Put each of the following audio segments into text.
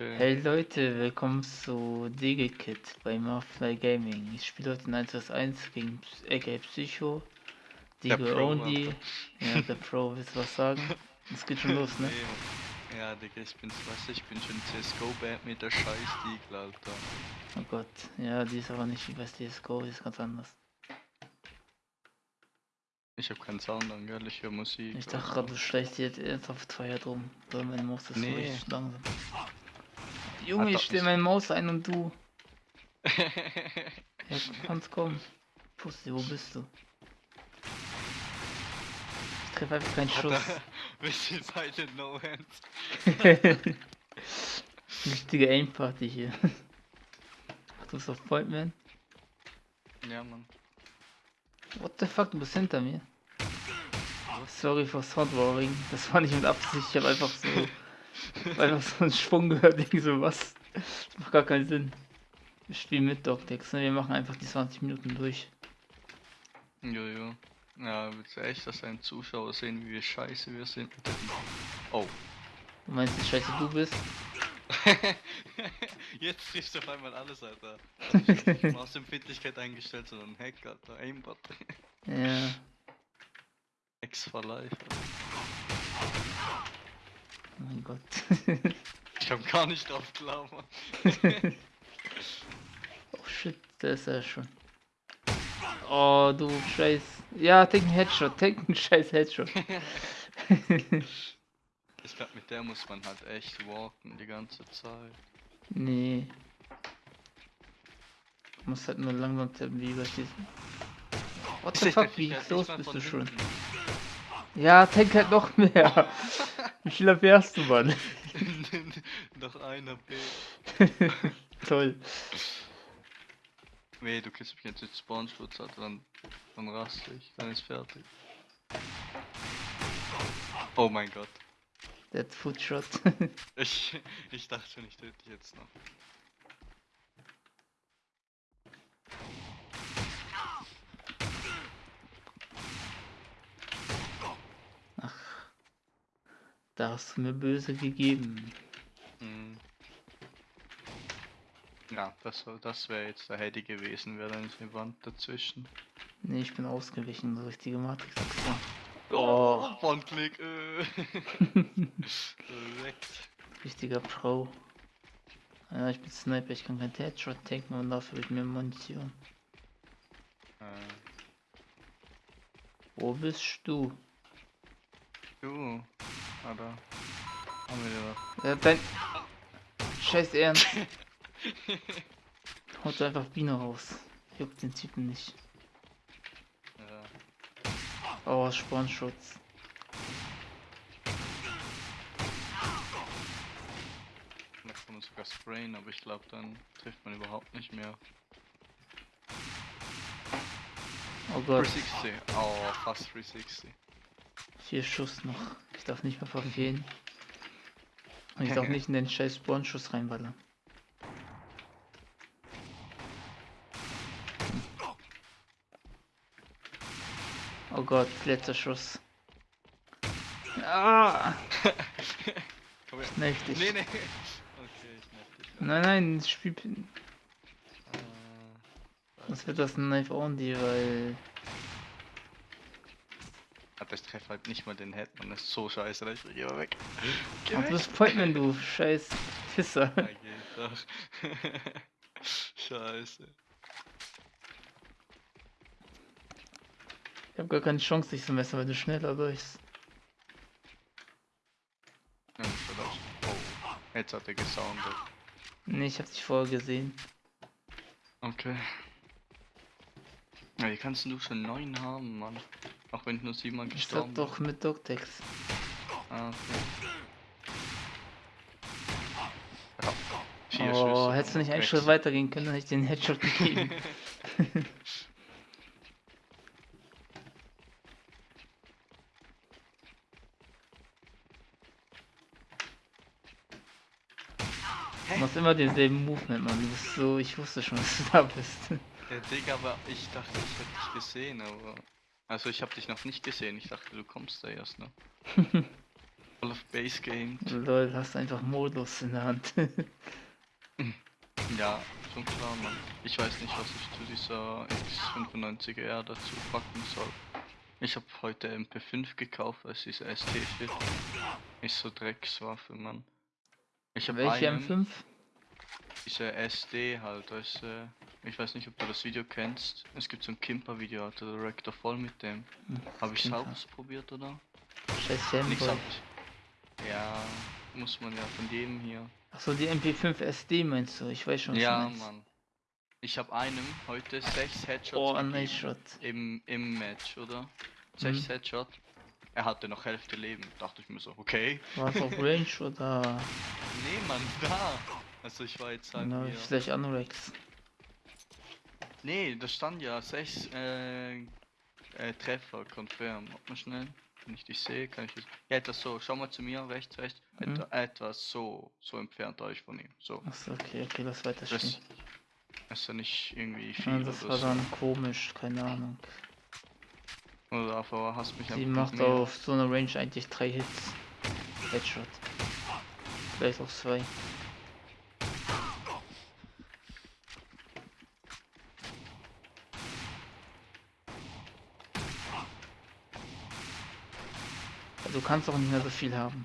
Okay. Hey Leute, willkommen zu DigiKit bei Marfly Gaming. Ich spiele heute in 1 vs 1 gegen AK Psycho, Digo Only. Ja, der Pro, willst du was sagen? Es geht schon los, ne? Ja, Digga, ich weißt du, ich bin schon CSGO-Band mit der scheiß Diegel, Alter. Oh Gott, ja, die ist aber nicht wie bei CSGO, die ist ganz anders. Ich hab keinen Sound an, gell, ich höre Musik. Ich dachte gerade, du schleichst jetzt ernsthaft Feuer drum, weil meine Maus ist so Nee. richtig langsam. Junge, ich nicht- meine Maus ein und du. Ja, kannst kommen. Pussy, wo bist du? Ich treffe einfach keinen Schuss. Sind beide No Hands. Richtige Aim-Party hier. Ach, du bist auf Point, man? Ja, Mann. What the fuck, du bist hinter mir. Sorry for Soundwarring, das war nicht mit Absicht, ich habe einfach so, einfach so einen Schwung gehört, irgendwie so was. Das macht gar keinen Sinn. Wir spielen mit Dogtex, ne? wir machen einfach die 20 Minuten durch. Jojo. Ja, willst du echt, dass deine Zuschauer sehen, wie wir scheiße wir sind? Oh. Du meinst, wie scheiße du bist? Jetzt triffst du auf einmal alles, Alter. Also ich hab nicht Mausempfindlichkeit eingestellt, sondern Hack, Alter. Aimbot. Ja, X for life. Alter. Oh mein Gott. Ich hab gar nicht drauf klar, Mann. oh shit, da ist er schon. Oh, du scheiß. Ja, take einen Headshot, take einen scheiß Headshot. Ich glaube, mit der muss man halt echt walken die ganze Zeit. Nee. Du musst halt nur langsam tippen, wie bei diesem. What the fuck, wie mal bist du schon? hinten. Ja, tank halt noch mehr. Wie viel hast du, Mann? Noch einer B. Toll. Weh, du kriegst mich jetzt mit Spawnschutz, Alter, dann, dann raste ich, dann ist fertig. Oh mein Gott. That Footshot. Ich, ich dachte schon, ich töte dich jetzt noch. Da hast du mir böse gegeben. Hm. Ja, das, das wäre jetzt der Heady gewesen, wäre da nicht eine Wand dazwischen. Nee, ich bin ausgewichen, so richtige Matrix-Aktion. Oh, One-Click, äh. Direkt. richtiger Pro. Ja, ich bin Sniper, ich kann kein Headshot tanken und dafür ich mir Munition. Äh, Wo bist du? du. Ah, da. Haben wir doch. Ja, dein... Scheiß Ernst. Haut einfach Biene raus. Juckt den Typen nicht. Ja. Oh, Spornschutz. Da kann man sogar sprayen, aber ich glaube, dann trifft man überhaupt nicht mehr. Oh Gott, 360. Oh, fast 360. vier Schuss noch. Ich darf nicht mehr verfehlen. Und ich darf nicht in den scheiß Spornschuss reinballern. Oh Gott, letzter Schuss. Ah, Komm her. kneif dich. Nee, nee. Okay, ich nerv dich. Nein, nein, das Spiel. Äh, Was wird das ein Knife Only, weil. Ah, das trefft halt nicht mal den Head, man ist so scheiße, da ich geh mal weg. Geh Ach, du weg. bist Pointman, du scheiß Pisser. Doch. scheiße. Ich hab gar keine Chance, dich zu messen, weil du schneller bist. Ja. Oh, jetzt hat er gesoundet. Nee, ich hab dich vorher gesehen. Okay. Ja, wie kannst du schon neun haben, Mann? Auch wenn du nur siebenmal Ich gestorben sag doch mit Dogtex. Ah, okay. Ja. Vier Oh, Schüsse hättest du nicht einen. Schritt weiter gehen können, dann hätte ich den Headshot gegeben. Du machst immer denselben Movement, Mann. Du bist so, ich wusste schon, dass du da bist. Ja, Digga, aber ich dachte, ich hätte dich gesehen, aber. Also ich habe dich noch nicht gesehen, ich dachte, du kommst da erst, ne? All of Base gamed. Lol, hast einfach Modus in der Hand. Ja, schon klar, Mann. Ich weiß nicht, was ich zu dieser X95R dazu packen soll. Ich habe heute MP5 gekauft, als diese ST-Shit. Ist so Dreckswaffe, Mann. Ich habe Welche einen, M5? diese SD halt, weißt du, ich weiß nicht, ob du das Video kennst. Es gibt so ein Kimper-Video, hatte der Rector voll mit dem. Hm, Habe ich Kimper. ausprobiert, oder? Scheiß Nichts hab. Ja, muss man ja von jedem hier. Achso, die MP5 SD meinst du? Ich weiß schon, was Ja, du. Mann. Ich habe einem heute sechs Headshots Oh, gegeben nice shot. im, im Match, oder? Sechs Mhm. Headshot. Er hatte noch Hälfte Leben. Dachte ich mir so, okay. War es auf Range oder Nee, Mann, da. Also ich war jetzt halt na, hier. vielleicht Anorex? Nee, da stand ja sechs äh, äh, Treffer, confirm. Warte mal schnell. Wenn ich dich sehe, kann ich das. Ja, etwas so. Schau mal zu mir, rechts, rechts. Mhm. Etwa, etwas so, so entfernt euch von ihm. So. Achso, okay, okay, lass weiter Das spielen. ist ja nicht irgendwie Ja, viel das oder war so. dann komisch, keine Ahnung. Oder aber hast mich Die einfach macht mehr- auf so einer Range eigentlich drei Hits. Headshot. Vielleicht auch zwei. Kannst auch nicht mehr so viel haben.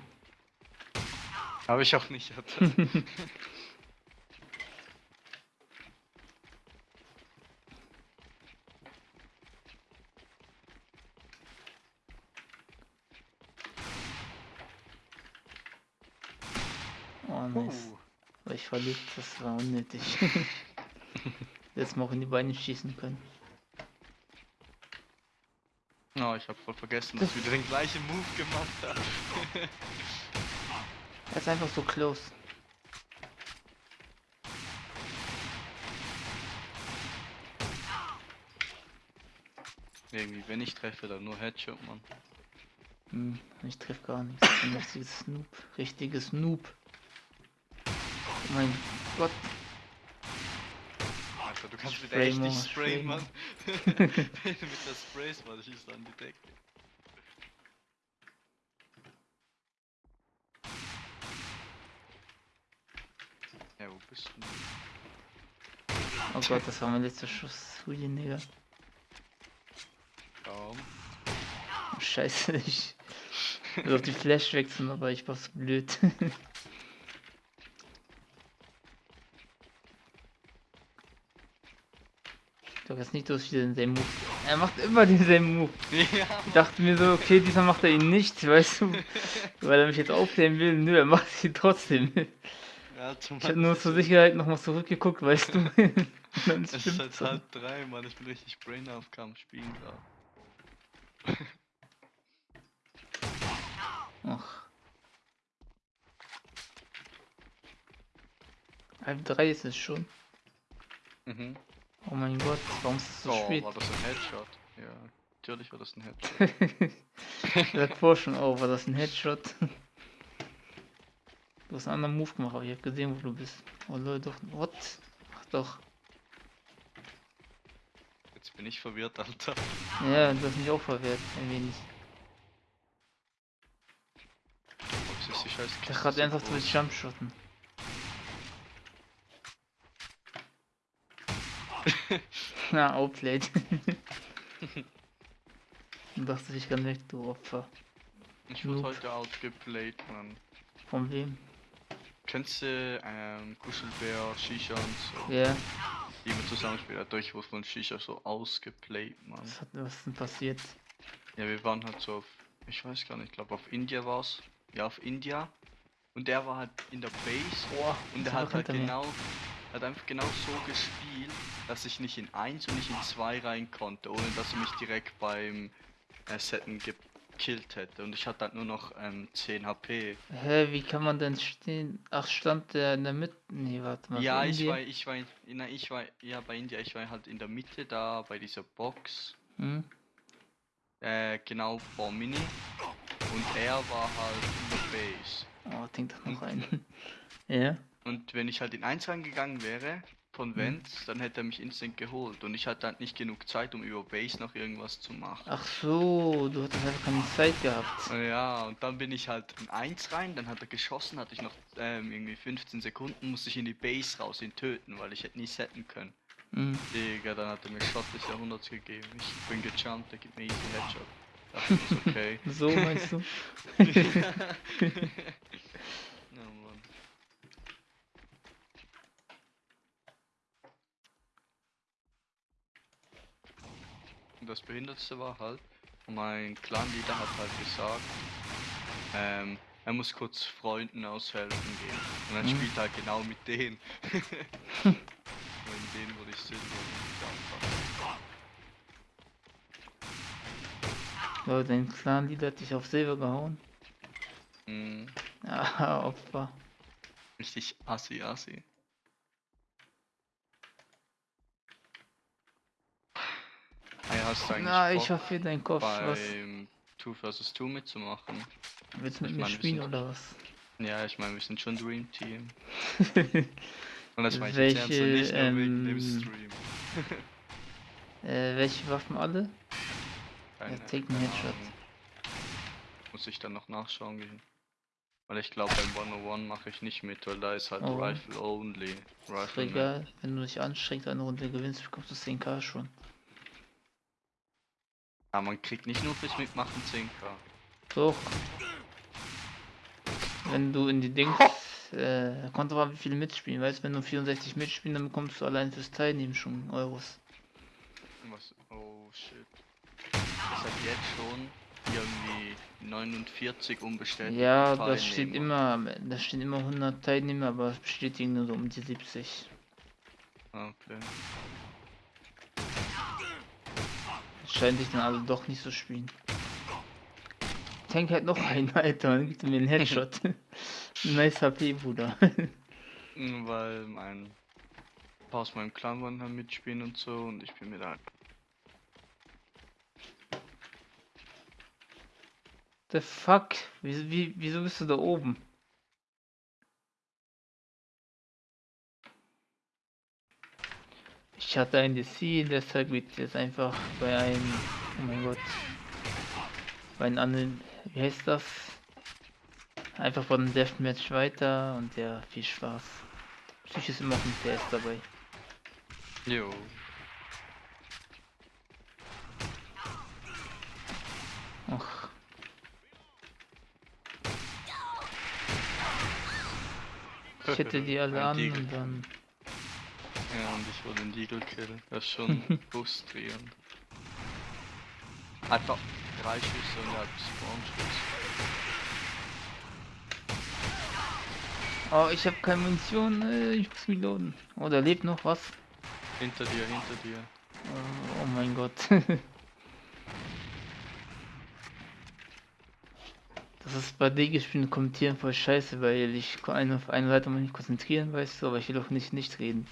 Habe ich auch nicht. Oh nice. Uh. Ich verliebt, das war unnötig. Jetzt mal auch in die Beine schießen können. Oh, ich habe voll vergessen, dass ich wieder den gleichen Move gemacht habe. Er ist einfach so close. Irgendwie, wenn ich treffe, dann nur Headshot, Mann. Hm, ich treff gar nichts. Ich bin ein richtiges Noob. Richtiges Noob. Oh mein Gott. Du kannst mit Spray echt nicht sprayen, spray Mann. Wenn du mit der Sprays, Mann, schießt an die Decke. Ja, wo bist du? denn? Oh Gott, das war mein letzter Schuss. Hui, Digga. Kaum. Oh, scheiße, ich will auf die Flash wechseln, aber ich war so blöd. glaube jetzt nicht, dass ich denselben Move. Er macht immer denselben Move. Ja, Ich dachte mir so, okay, diesmal macht er ihn nicht, weißt du? Weil er mich jetzt aufklären will. Nö, er macht ihn trotzdem. ja Ich habe nur zur Sicherheit nochmal zurückgeguckt, weißt du? Es ist halt halb drei, Mann. Ich bin richtig brain auf Kampf spielen gerade. Ach. Halb drei ist es schon. Mhm. Oh mein Gott, warum ist es so oh, spät? war das ein Headshot? Ja, natürlich war das ein Headshot. ich sag vor schon, oh, war das ein Headshot? Du hast einen anderen Move gemacht, aber ich hab gesehen, wo du bist. Oh Leute, doch, what? Ach doch. Jetzt bin ich verwirrt, Alter. Ja, du hast mich auch verwehrt, ein wenig. Ich gerade so ernsthaft, du groß? willst Jumpshotten. Na, outplayed. Und dachte ich kann weg, du Opfer. Ich wurde heute outgeplayed, Mann. Von wem? Kennst du ähm, Kuschelbär, Shisha und so? Ja, Die wir zusammenspielen, hat durch von Shisha so ausgeplayt, Mann. was, hat, was ist denn passiert? Ja, wir waren halt so auf, ich weiß gar nicht, ich glaube auf India war's. Ja, auf India. Und der war halt in der Base Boah, und der hat halt genau, hat einfach genau so gespielt, dass ich nicht in 1 und nicht in 2 rein konnte, ohne dass er mich direkt beim äh, Setten gekillt hätte. Und ich hatte halt nur noch ähm, 10 HP. Hä, wie kann man denn stehen? Ach, stand der in der Mitte? Nee, warte mal. Ja, ich war, ich war, in, na, ich war, ja bei India, ich war halt in der Mitte da bei dieser Box, Hm? äh, genau vor Mini. Und er war halt in der Base. Oh, denk doch noch ein. ja? Und wenn ich halt in 1 reingegangen wäre, von Vents, dann hätte er mich instant geholt und ich hatte halt nicht genug Zeit, um über Base noch irgendwas zu machen. Ach so, du hattest einfach keine Zeit gehabt. Ja, und dann bin ich halt in 1 rein, dann hat er geschossen, hatte ich noch ähm, irgendwie 15 Sekunden, musste ich in die Base raus, ihn töten, weil ich hätte nie setten können. Mhm. Digga, dann hat er mir des Jahrhunderts gegeben. Ich bin gejumpt, der gibt mir easy Headshot. Ich, ist okay. So meinst du? Ja, Mann. Und das Behindertste war halt, mein Clan-Leader hat halt gesagt, ähm, er muss kurz Freunden aushelfen gehen. Und dann Mhm. spielt er halt genau mit denen. Und in denen wurde ich Silber und dein Clan-Leader hat dich auf Silber gehauen. Mhm. Ah, Opfer. Richtig assi assi. Hey, hast eigentlich Na, Bock, ich hoffe dein Kopf. Was? 2 vs 2 mitzumachen? Willst du mit ich mir meine, wir spielen sind- oder was? Ja, ich meine, wir sind schon Dream Team. Und das meine ich jetzt ernst und Welche, nicht nur wegen dem ähm, Stream. Äh, welche Waffen alle? Keine- take me keine Headshot. Muss ich dann noch nachschauen gehen. Weil ich glaube beim 101 mache ich nicht mit, weil da ist halt Oh. Rifle only. Ist Rifle egal, wenn du dich anstrengst, eine Runde gewinnst, bekommst du 10k schon. Ja, man kriegt nicht nur fürs Mitmachen 10k. Doch. Wenn du in die Dings, äh, kommt aber wie viele mitspielen, weißt du, wenn du 64 mitspielen, dann bekommst du allein fürs Teilnehmen schon Euros. Was? Oh shit. Das hat jetzt schon irgendwie 49 unbestätigt. Ja, das steht immer, da stehen immer 100 Teilnehmer, aber es bestätigen nur so um die 70. Okay. Scheint sich dann alle doch nicht so spielen. Tank halt noch einen, Alter, dann gibt er mir einen Headshot. nice HP, Bruder. Weil mein paar aus meinem Clan wollen halt mitspielen und so und ich bin mir da. The fuck? Wie, wie, wieso bist du da oben? Ich hatte ein DC, deshalb geht jetzt einfach bei einem, oh mein Gott, bei einem anderen, wie heißt das? Einfach von einem Deathmatch weiter und ja, viel Spaß. Psych ist immer auf dem PS dabei. Jo. Ach, ich hätte die alle Ein an und dann. Ja, und ich wollte den Deagle killen. Das ist schon frustrierend. Einfach drei Schüsse und hat Spawn-Schuss. Oh, ich habe keine Munition, äh, ich muss mich loaden. Oh, da lebt noch was. Hinter dir, hinter dir. Oh, oh mein Gott. das ist bei D-Gespielen kommentieren voll scheiße, weil ich kann eine auf eine Seite mal nicht konzentrieren, weißt du, aber ich will auch nicht nicht reden.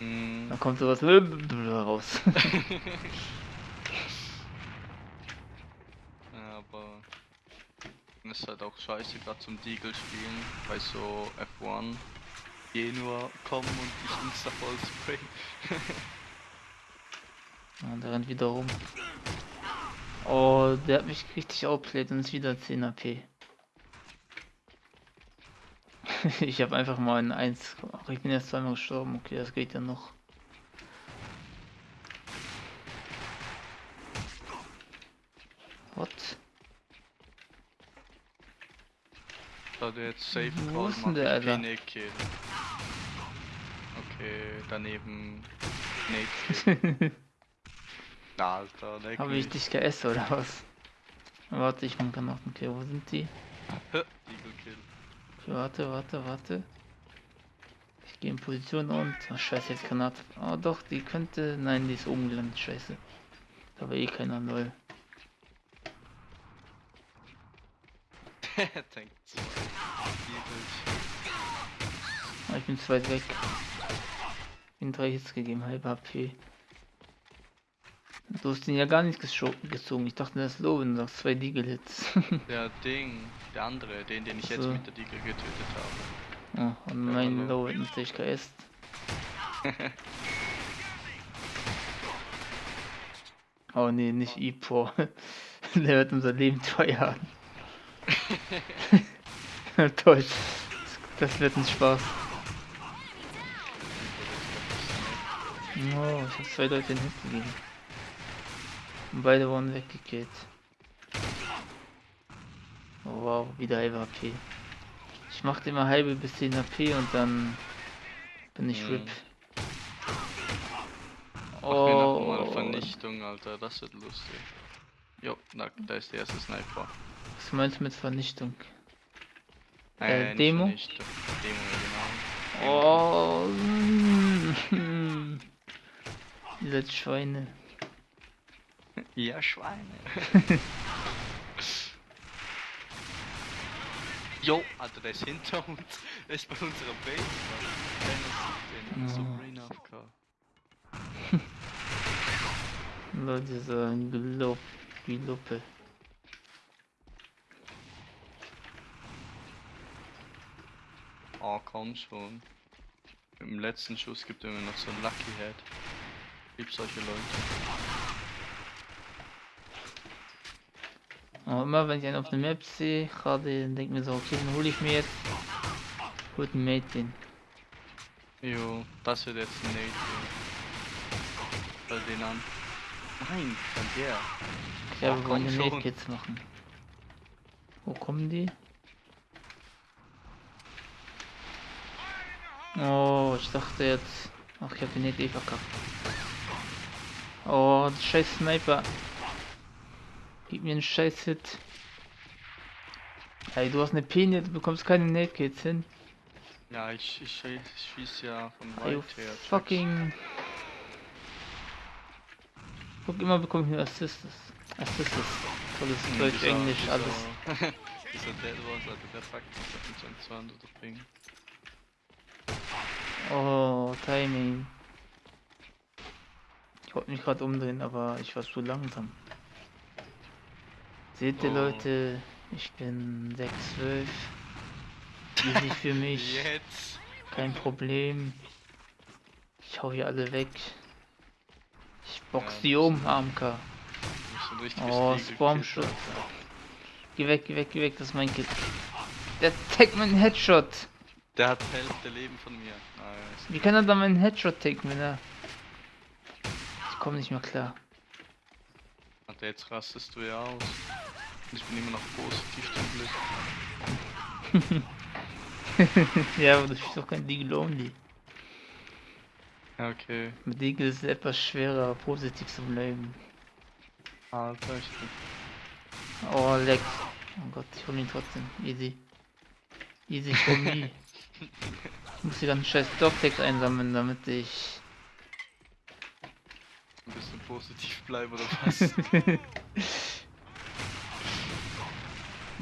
Mm, Da kommt sowas raus. ja, aber ist halt auch scheiße, gerade zum Deagle spielen, bei so F1 Genua kommen und dich insta voll sprayen. Ja, der rennt wieder rum. Oh, der hat mich richtig outplayed und ist wieder 10 AP. ich habe einfach mal ein 1. Ach, ich bin jetzt zweimal gestorben. Okay, das geht ja noch. What? Da der jetzt Safe Wo ist denn der, Alter? Nate Kill. Okay, daneben Nate Kill. Alter, leck Habe ich dich geäst oder was? Warte, ich mache noch. Okay, wo sind die? Okay, warte, warte, warte. Ich gehe in Position und. Oh, scheiße, jetzt Granate. Oh, doch, die könnte. Nein, die ist oben gelandet. Scheiße. Da war eh keiner, lol. Tank 2. Ah, ich bin zu weit weg. In drei Hits gegeben, halb HP. Du hast den ja gar nicht gezogen. Ich dachte, das ist low, wenn du zwei Deagle-Hits. Der Ding, der andere, den, den ich jetzt So. mit der Deagle getötet habe. oh, und Ja, mein. Low hat natürlich geäst. Oh nee, nicht Ipo. Der wird unser Leben teuer. Toll. Das wird ein Spaß. Oh, ich hab zwei Leute in den Hit gegeben. Und beide wurden weggekillt. Oh, wow, wieder halbe HP. Ich mache immer halbe bis 10 HP und dann bin ich Hm. RIP. Mach mir Oh, Vernichtung, Alter, das wird lustig. Jo, da, da ist der erste Sniper. was meinst du mit Vernichtung? Äh, Äh, nicht Demo? Vernichtung. Demo, ja, genau. Oh, mm, diese Schweine. Ja, Schweine. Jo, Alter, der ist hinter uns. Der ist bei unserer Base, sieht den. So. Brain AFK. Leute sagen Gelob, Geloppe. Oh, komm schon. Im letzten Schuss gibt er mir noch so ein Lucky Head. Lieb solche Leute. Aber immer wenn ich einen auf der Map sehe, gerade denke mir so, okay, dann hole ich mir jetzt. Mate den. Jo, das wird jetzt ein Nate. Schau den an. Nein, von der. Ja, wir wollen den. Mate Kids machen. Wo kommen die? Oh, ich dachte jetzt. Ach, ich hab den Nate eh verkackt. Oh, der scheiß Sniper. Gib mir einen scheiß Hit. Ey, du hast eine Penie, du bekommst keine Nate Kids hin. Ja, ich, ich, ich schieß ja von you weit her. fucking. Guck, immer bekomme ich nur Assists. Assists. Tolles Hm, Deutsch, dieser- Englisch, dieser- alles. dieser Dead Wars, Alter, der packt mich auf den 200 Ding. Oh, Timing. Ich wollte mich gerade umdrehen, aber ich war zu langsam. Seht ihr Oh. Leute, ich bin 6'12. Easy für mich, Jetzt! kein Problem. Ich hau hier alle weg. Ich box Ja, die um, AMK. Oh. Alter. Geh weg, geh weg, geh weg, das ist mein Kid. Der taggt meinen Headshot. Der hat Hälfte Leben von mir. Nice. Wie kann er da meinen Headshot taken, wenn er... Ich komme nicht mehr klar. Alter, jetzt rastest du ja aus. Ich bin immer noch positiv zum Glück. ja, aber du spielst doch kein Deagle Only. Okay. Mit Deagle ist es etwas schwerer, positiv zu bleiben. Alter, ich bin... Oh, leck. Oh Gott, ich hol ihn trotzdem. Easy. Easy for me. Ich muss die ganzen scheiß Dogtags einsammeln, damit ich... ein bisschen positiv bleibe oder was?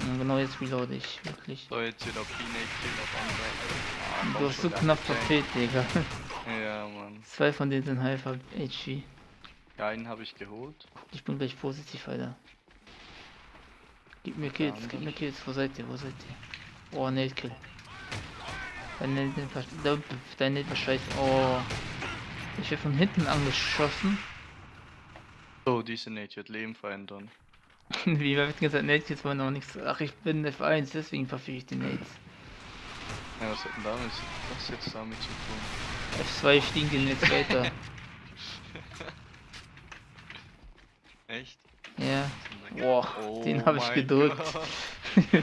Ja, genau jetzt reload ich, wirklich. so, jetzt wieder Pinate Kill auf andere. Ah, Du hast so knapp verfehlt, Digga. Ja, Mann. Zwei von denen sind halb HP. Ja, einen habe ich geholt. Ich bin gleich positiv, Alter. Gib mir Kills, gib mir Kills. Wo seid ihr? Wo seid ihr? Oh, Nate Kill. Dein Nate, dein- dein Nate war scheiße. Oh. Ich werde von hinten angeschossen. So, diese Nate wird Leben verändern. Wie wir hatten gesagt, Nate Kills waren noch nichts. Ach, ich bin F1, deswegen verfüge ich die Nates. Ja, was hat denn damit, was jetzt damit zu tun? F2 fliegen die Nates weiter. Echt? Ja. Boah, Oh den habe ich gedrückt. Karriere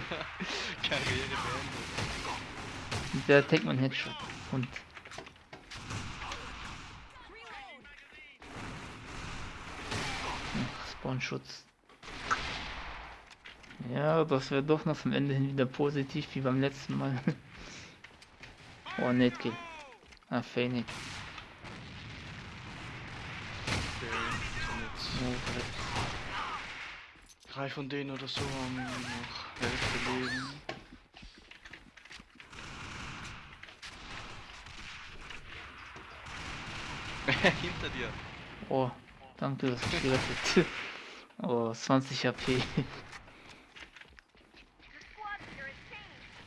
beendet. Der mein Headshot. Und. Ach, Spawnschutz. Ja, das wäre doch noch zum Ende hin wieder positiv wie beim letzten Mal. oh, Nate Kill. Ah, Phoenix. Okay, drei von denen oder so haben noch Hälfte Leben. Hinter dir. oh, danke, das mich gerettet. Oh, 20 HP.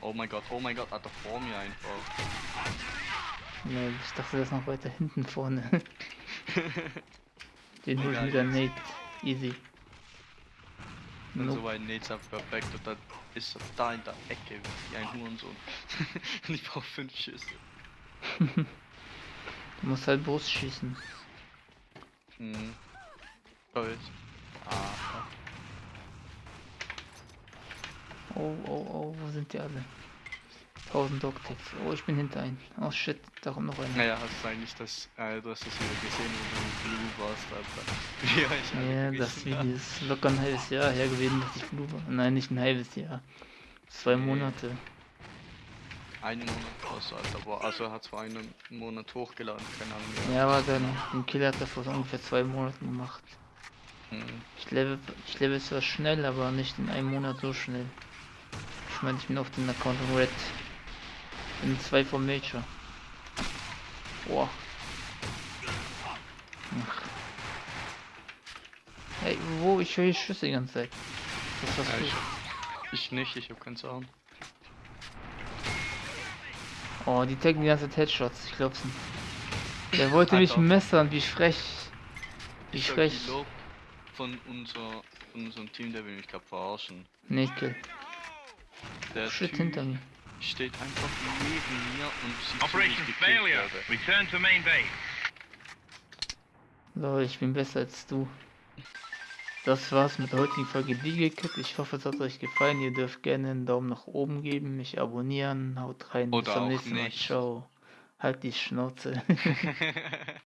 Oh mein Gott, oh mein Gott, Alter, vor mir einfach. Lol, ich dachte, der ist noch weiter hinten vorne. Den hol ich wieder. Nate. Easy. Und Nope. so ein Nate ist perfekt und dann ist er da in der Ecke wie ein Hurensohn. und ich brauche fünf Schüsse. Du musst halt Brust schießen. Hm. Toll. Ah, Oh, oh, oh, wo sind die alle? 1000 Dogtags. Oh, ich bin hinter einen. Oh shit, da kommt noch einer. naja, hast du eigentlich das, äh, du hast das wieder gesehen, wo du Blue warst, Alter. Ja, ich alle Ja, das. Video ist locker ein halbes Jahr her gewesen, dass ich Blue war. Nein, nicht ein halbes Jahr. Zwei Nee. Monate. Einen Monat du, Alter. Boah, also er hat zwar einen Monat hochgeladen, keine Ahnung. wie Ja, aber dann, den Kill hat er vor ungefähr zwei Monaten gemacht. Hm. Ich level, ich level zwar schnell, aber nicht in einem Monat so schnell. Ich meine, ich bin auf den Account von Red. Bin zwei vom Major. Boah. Ach. Hey, wo? Ich höre Schüsse die ganze Zeit. Das war's Ja, ich, ich nicht, ich hab keinen Sound. Oh, die taggen die ganze Zeit Headshots, ich glaub's nicht. Der wollte mich messern, wie frech. Wie Ich frech. von, unser, von unserem Team, der will mich gerade verarschen. Nickel. Der Shit Typ hinter mir. steht einfach neben mir und sieht Operation ich gekillt failure. werde. Return to main base. Lol, ich bin besser als du. Das war's mit der heutigen Folge Legal Ich hoffe, es hat euch gefallen. Ihr dürft gerne einen Daumen nach oben geben, mich abonnieren. Haut rein. Bis Oder zum auch nächsten Mal. Ciao. Halt die Schnauze.